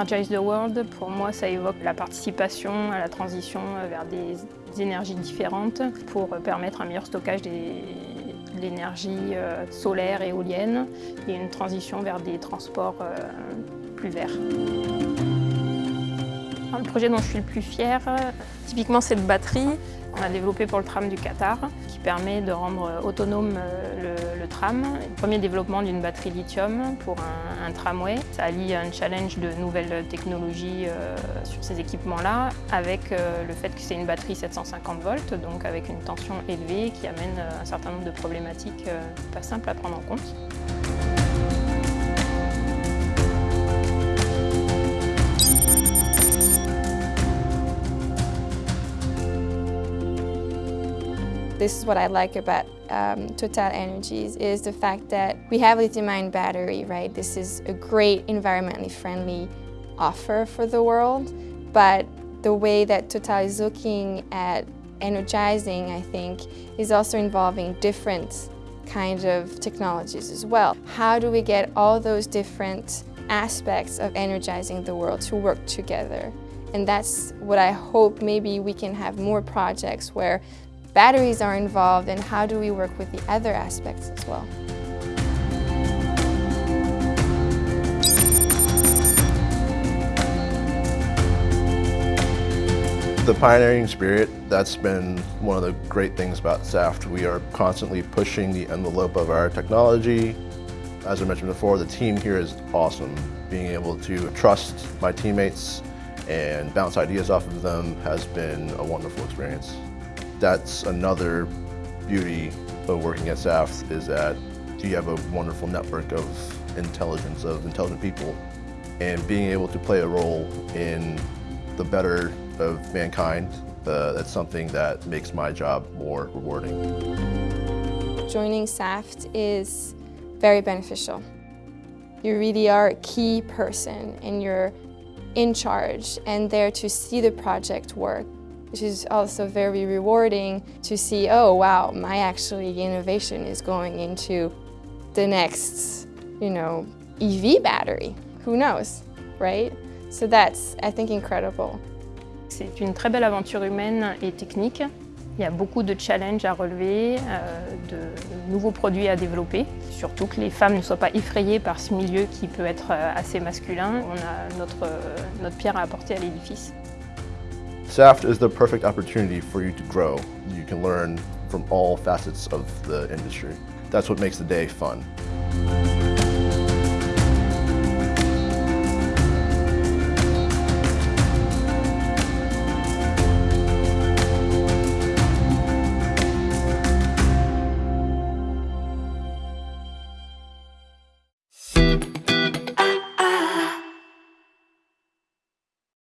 Energize the World, pour moi, ça évoque la participation à la transition vers des énergies différentes pour permettre un meilleur stockage de l'énergie euh, solaire et éolienne. Et une transition vers des transports euh, verts. Le projet dont je suis le plus fière, typiquement cette batterie qu'on a développée pour le tram du Qatar, qui permet de rendre autonome euh, le, tram. Le premier développement d'une batterie lithium pour un, tramway. Ça allie un challenge de nouvelles technologies euh, sur ces équipements-là, avec euh, le fait que c'est une batterie 750 volts, donc avec une tension élevée qui amène un certain nombre de problématiques pas simples à prendre en compte. This is what I like about um, Total Energies is the fact that we have lithium-ion battery, right? This is a great environmentally friendly offer for the world, but the way that Total is looking at energizing, I think, is also involving different kinds of technologies as well. How do we get all those different aspects of energizing the world to work together? And that's what I hope maybe we can have more projects where batteries are involved and how do we work with the other aspects as well. The pioneering spirit, that's been one of the great things about SAFT. We are constantly pushing the envelope of our technology. As I mentioned before, the team here is awesome. Being able to trust my teammates and bounce ideas off of them has been a wonderful experience that's another beauty of working at SAFT is that you have a wonderful network of intelligence, of intelligent people, and being able to play a role in the better of mankind, uh, that's something that makes my job more rewarding. Joining SAFT is very beneficial. You really are a key person and you're in charge and there to see the project work which is also very rewarding to see, oh wow, my actually innovation is going into the next, you know, EV battery. Who knows, right? So that's, I think, incredible. C'est une très belle aventure humaine et technique. Il y a beaucoup de challenges à relever, euh, de nouveaux produits à développer. Surtout que les femmes ne soient pas effrayées par ce milieu qui peut être euh, assez masculin. On a euh, notre pierre à apporter à l'édifice. SAFT is the perfect opportunity for you to grow. You can learn from all facets of the industry. That's what makes the day fun.